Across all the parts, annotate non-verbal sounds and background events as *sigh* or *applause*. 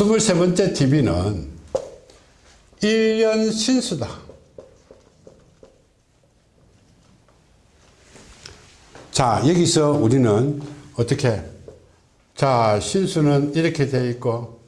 23번째 TV는 1년 신수다. 자, 여기서 우리는 어떻게? 자, 신수는 이렇게 되어 있고,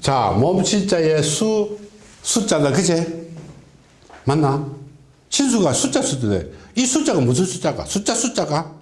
자, 몸신자의 수, 숫자다. 그제? 맞나? 신수가 숫자 수도 돼. 이 숫자가 무슨 숫자가? 숫자 숫자가?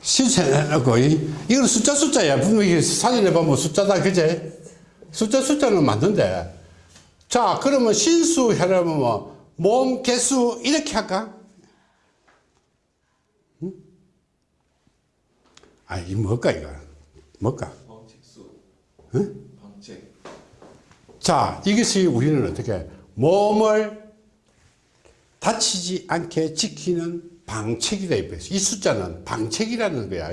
신세해놓고, 이건 숫자 숫자야. 분명히 사진에 보면 숫자다. 그제? 숫자 숫자는 맞는데. 자, 그러면 신수 하려면 뭐, 몸 개수 이렇게 할까? 응? 아, 이 뭘까, 이거? 뭘까? 응? 자, 이것이 우리는 어떻게 몸을 다치지 않게 지키는 방책이다. 이 숫자는 방책이라는 거야.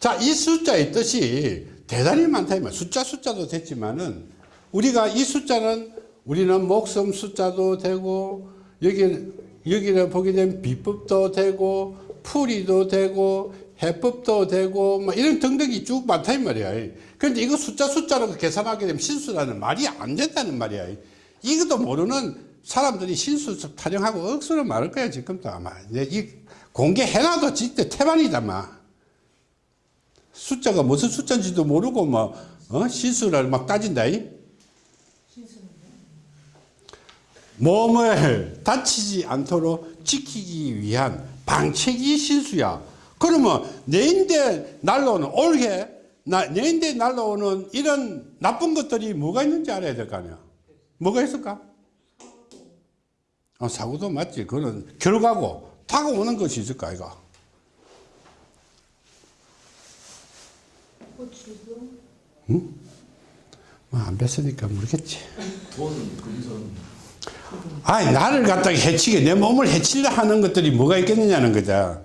자, 이 숫자의 뜻이 대단히 많다. 이 말. 숫자 숫자도 됐지만은 우리가 이 숫자는 우리는 목숨 숫자도 되고 여기 여기를 보게 되면 비법도 되고 풀이도 되고 해법도 되고 뭐 이런 등등이 쭉 많다 이 말이야. 그런데 이거 숫자 숫자로 계산하게 되면 신수라는 말이 안 된다는 말이야. 이것도 모르는 사람들이 신수 타령하고 억수로 말할 거야 지금도 아마. 이 공개해놔도 진짜 태반이다 막. 숫자가 무슨 숫자인지도 모르고 뭐 어? 신수를 막 따진다. 이? 몸을 다치지 않도록 지키기 위한 방책이 신수야. 그러면 내인데 날라오는 올해 나, 내인데 날라오는 이런 나쁜 것들이 뭐가 있는지 알아야 될 거 아니야. 뭐가 있을까? 어, 사고도 맞지. 그거는 결과고 다가오는 것이 있을까 이거. 응? 뭐안 뵀으니까 모르겠지. 돈, 금전. 아니 나를 갖다가 해치게 내 몸을 해치려 하는 것들이 뭐가 있겠느냐는 거죠.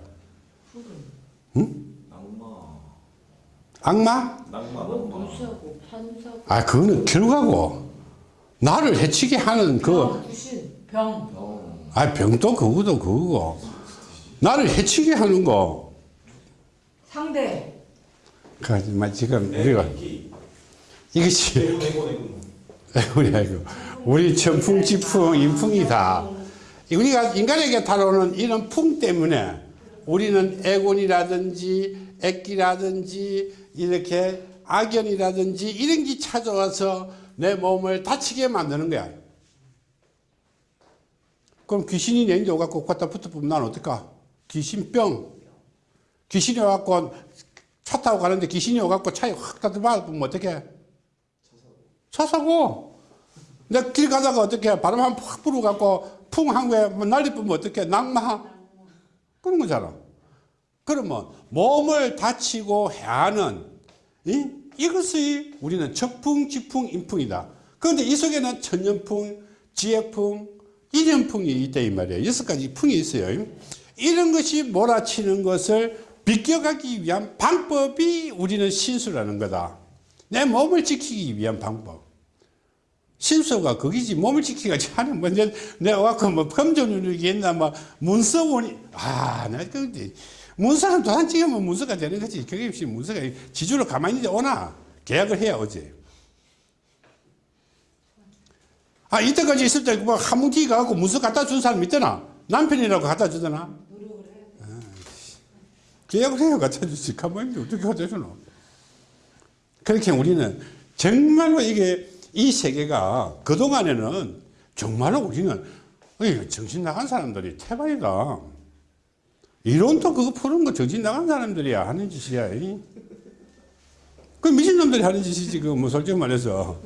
악마? 낙마, 뭐 낙마. 무사고 판사고 아 그거는 결과고 나를 해치게 하는 그 병 병. 아, 병도 그거도 그거고. 나를 해치게 하는 거. 상대 하지만 지금 우리가. 이것이. 우리 아이고 우리 천풍지풍 인풍이다. 우리가 인간에게 다가오는 이런 풍 때문에 우리는 애곤이라든지 애기라든지 이렇게 악연이라든지 이런 게 찾아와서 내 몸을 다치게 만드는 거야. 그럼 귀신이 내인데 오갖고 갖다 붙어보면 난 어떨까? 귀신병. 귀신이 와갖고 차 타고 가는데 귀신이 오갖고 차에 확 따뜻하면 어떡해? 차 사고. 내가 길 가다가 어떻게 바람 한팍 불어갖고 풍 한 거에 뭐 난리 뿌면 어떻게 낙마? 그런 거잖아. 그러면 몸을 다치고 해하는 이? 이것이 우리는 적풍, 지풍, 인풍이다. 그런데 이 속에는 천년풍, 지혜풍, 인연풍이 있다 이 말이에요. 여섯 가지 풍이 있어요. 이런 것이 몰아치는 것을 비껴가기 위한 방법이 우리는 신수라는 거다. 내 몸을 지키기 위한 방법. 신수가 거기지. 몸을 지키기 하는 뭐 내, 내가 와서 뭐 검정눈이 있나 뭐 문서원이 아나 근데 문서는 도장 찍으면 문서가 되는 거지. 그게 없이 문서가 지주로 가만히 있 오나? 계약을 해야 오지 아 이때까지 있을 때 뭐 한뭉티 가갖고 문서 갖다 준 사람 있더나? 남편이라고 갖다 주더나? 아, 계약을 해야 갖다 주지. 가만히 어떻게 갖다 주노? 그렇게 우리는 정말로 이게 이 세계가 그동안에는 정말로 우리는 정신 나간 사람들이 태반이다. 이론도 그거 푸는 거 정신 나간 사람들이야 하는 짓이야. 이. 그 미친놈들이 하는 짓이지 그뭐 솔직히 말해서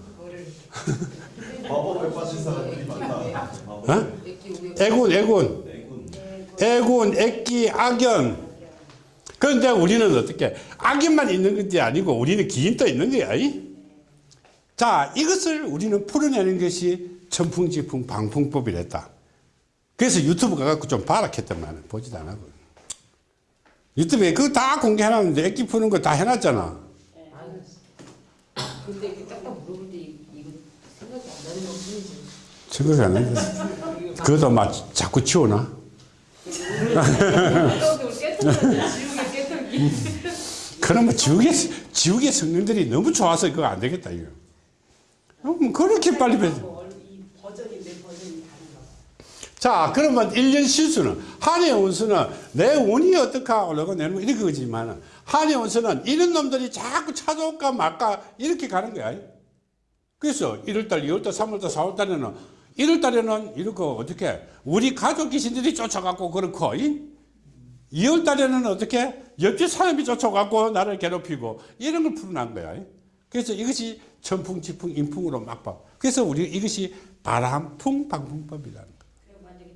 마법에 빠진 사람들이 많다. 어? 애군 애군 애군. 애기 악연 그런데 우리는 어떻게 악연만 있는 것이 아니고 우리는 기인도 있는 거야. 이. 자, 이것을 우리는 풀어내는 것이 천풍지풍 방풍법이랬다. 그래서 유튜브 가갖고 좀 봐라 했더만 보지도 안 하고. 유튜브에 그거 다 공개해놨는데 액기 푸는 거 다 해놨잖아. 아니 근데 이렇게 딱딱 물어볼 때 이- 이거 생각이 안 나는 건 뿐이지 생각이 안 나는데. 그것도 막 자꾸 치우나? *laughs* 지우개 깨뜨기. 그러면 지옥의, 지옥의 성령들이 너무 좋아서 그거 안 되겠다, 이거. 어, 뭐 그렇게 빨리 배. 이 버전인데 버전이 다른가 봐. 자, 그러면 1년 실수는, 한해 운수는 내 운이 어떡하 올라가 내는 이렇게 거지만, 한해 운수는 이런 놈들이 자꾸 찾아올까 말까 이렇게 가는 거야. 그래서 1월달, 2월달, 3월달, 4월달에는 1월달에는 이렇게 어떻게 우리 가족 귀신들이 쫓아가고 그렇고 2월달에는 어떻게 옆집 사람이 쫓아가고 나를 괴롭히고 이런 걸 풀어난 거야. 그래서 이것이 천풍, 지풍, 인풍으로 막 봐. 그래서 우리 이것이 바람풍, 방풍법이라는. 그리고 만약에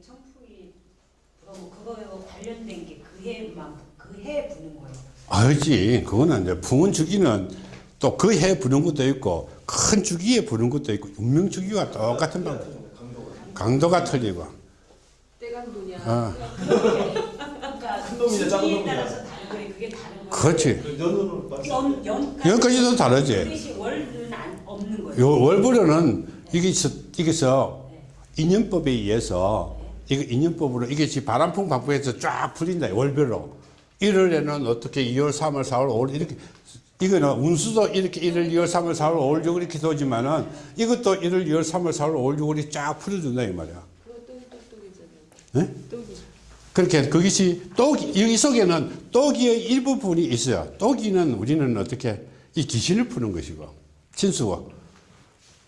그러면 그거에 관련된 게 그 해만 그 해에 부는 거예요. 알지. 그거는 이제 풍은 주기는 또 그 해 부는 것도 있고 큰 주기에 부는 것도 있고 운명 주기와 똑같은 방법. 강도가 틀리고. 때강도냐. 어. 그러니까 큰 놈이냐, 작은 시기에 놈이냐. 따라서 다른 거예요. 그게 다른 거예요. 그렇지. 그 연까지도 다르지. 뜻이 월은 안 없는 거예요. 요 월불은 이게 있어, 이게서 인연법에 의해서 이거 인연법으로 이게 지금 바람풍 방풍에서 쫙 풀린다 월별로 1월에는 어떻게 2월 3월 4월 5월 이렇게 이거는 운수도 이렇게 1월 2월 3월 4월 5월 6월 이렇게 도지만은 이것도 1월 2월 3월 4월 5월 6월이 쫙 풀어준다 이 말이야. 네? 그렇게 그것이 똑이 여기 속에는 똑이의 일부분이 있어요. 똑이는 우리는 어떻게 이 귀신을 푸는 것이고 신수고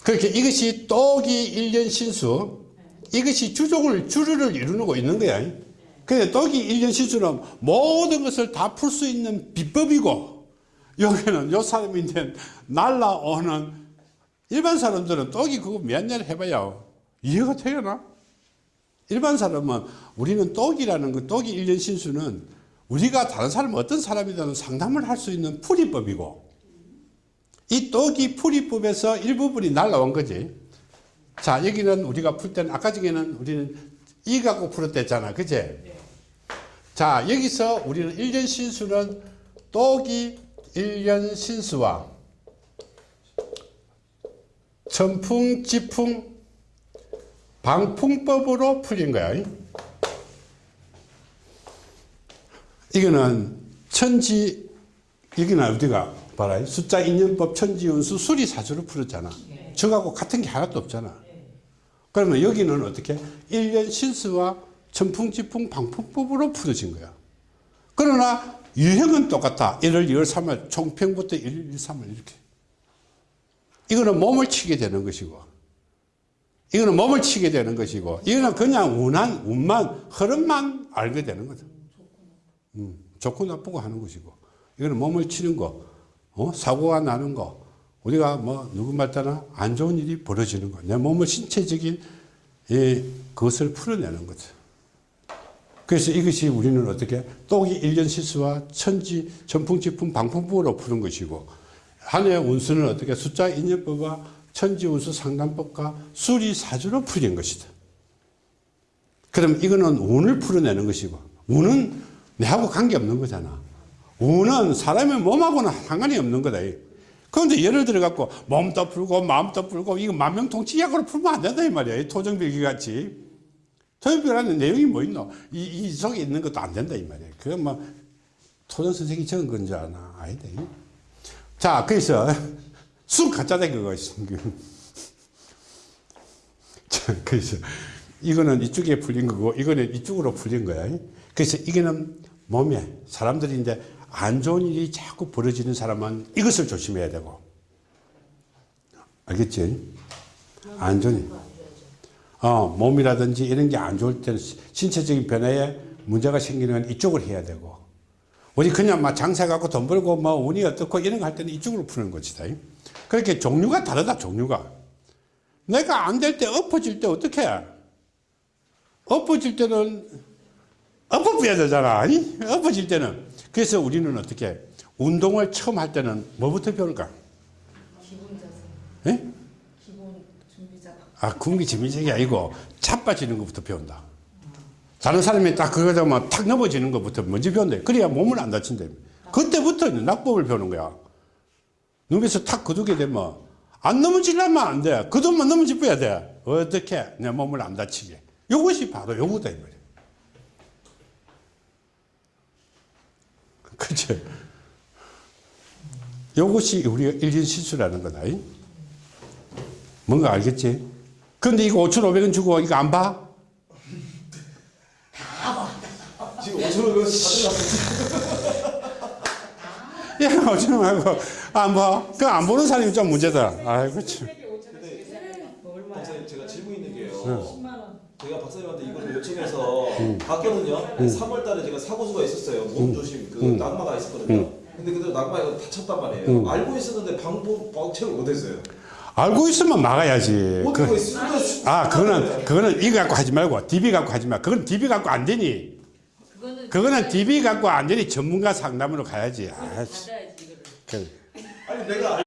그렇게 이것이 똑이 일년 신수 이것이 주종을 주류를 이루고 있는 거야. 그래 똑이 일년 신수는 모든 것을 다 풀 수 있는 비법이고 여기는 요 이제 날라오는 일반 사람들은 똑이 그거 몇 년 해봐야 이해가 되려나? 일반 사람은 우리는 똑이라는 그 똑이 일년 신수는 우리가 다른 사람 어떤 사람이든 상담을 할 수 있는 풀이법이고 이 똑이 풀이법에서 일부분이 날라온 거지. 자 여기는 우리가 풀 때는 아까 전에는 우리는 이 갖고 풀었댔잖아, 그제? 자 여기서 우리는 일년 신수는 똑이 일년 신수와 천풍, 지풍, 방풍법으로 풀린 거야. 이거는 천지, 여기는 어디가, 봐라. 숫자 인연법 천지운수 수리사주로 풀었잖아. 저하고 같은 게 하나도 없잖아. 그러면 여기는 어떻게? 일년 신수와 천풍지풍 방풍법으로 풀어진 거야. 그러나 유형은 똑같아. 1월, 2월, 3월, 총평부터 1월, 2월, 3월 이렇게. 이거는 몸을 치게 되는 것이고, 이거는 몸을 치게 되는 것이고, 이거는 그냥 운한, 운만, 흐름만 알게 되는 거다. 음, 좋고 나쁘고 하는 것이고, 이거는 몸을 치는 거, 어? 사고가 나는 거, 우리가 뭐, 누구 말따나 안 좋은 일이 벌어지는 거, 내 몸의 신체적인, 예, 그것을 풀어내는 거죠. 그래서 이것이 우리는 어떻게, 똑이 일년 실수와 천지, 전풍지풍, 방풍법으로 푸는 것이고, 한 해의 운수는 어떻게 숫자 인연법과 천지 운수 상담법과 수리 사주로 풀린 것이다. 그럼 이거는 운을 풀어내는 것이고 운은 내하고 관계없는 거잖아. 운은 사람의 몸하고는 상관이 없는 거다. 그런데 예를 들어 갖고 몸도 풀고 마음도 풀고 이거 만명통치약으로 풀면 안 된다 이 말이야. 이 토정bil기 같이. 토정bil기라는 내용이 뭐 있노? 이, 이 속에 있는 것도 안 된다 이 말이야. 그건 뭐 토정 선생이 적은 건 줄 아나? 아니다. 자, 그래서 *laughs* 순 가짜다 그거. *laughs* 자, 그래서 이거는 이쪽에 풀린 거고 이거는 이쪽으로 풀린 거야. 그래서 이거는 몸에 사람들이 이제 안 좋은 일이 자꾸 벌어지는 사람은 이것을 조심해야 되고. 알겠지? 안 좋은 일. 어, 몸이라든지 이런 게 안 좋을 때는 신체적인 변화에 문제가 생기는 건 이쪽을 해야 되고. 우리 그냥 막 장사 갖고 돈 벌고 뭐 운이 어떻고 이런 거 할 때는 이쪽으로 푸는 것이다. 그렇게 종류가 다르다, 종류가. 내가 안 될 때 엎어질 때 어떻게 해? 엎어질 때는 엎어부야 되잖아. 아니? 엎어질 때는. 그래서 우리는 어떻게 해? 운동을 처음 할 때는 뭐부터 배울까? 기본 자세. 예? 기본 준비자. 아, 군기 재미적이 아니고 자빠지는 것부터 배운다. 다른 사람이 딱 그거 되면 탁 넘어지는 것부터 먼저 배운다. 그래야 몸을 안 다친다. 그때부터 낙법을 배우는 거야. 눈에서 탁 거두게 되면 안 넘어지려면 안 돼. 그것만 넘어져 봐야 돼. 어떻게 내 몸을 안 다치게. 이것이 바로 요거다, 이 말이야. *laughs* 그치? 요것이 우리가 일진 실수라는 거다. 이? 뭔가 알겠지? 근데 이거 5,500원 주고 이거 안 봐? 지금 5천 원 가져갔어. 야, 5,000원 하고 안 봐? 그 안 보는 사람이 좀 문제다. 아이고, 참. 제가 질문 있는 게요. 10만 원. 제가 박사님한테 이거를 요청해서 봤거든요. 3월달에 제가 사고수가 있었어요. 몸 조심 그 낙마가 있었거든요. 근데 그대로 낙마 이거 다쳤단 말이에요. 알고 있었는데 방법 방책을 못했어요. 알고 있으면 막아야지. 어떻게 그, 쓰는 아, 그거는, 그거는 이거 갖고 하지 말고, DB 갖고 하지 마. 그건 DB 갖고 안 되니. 그거는 그거는 DB 갖고 안 되니 전문가 상담으로 가야지. 아. 그. 아니 내가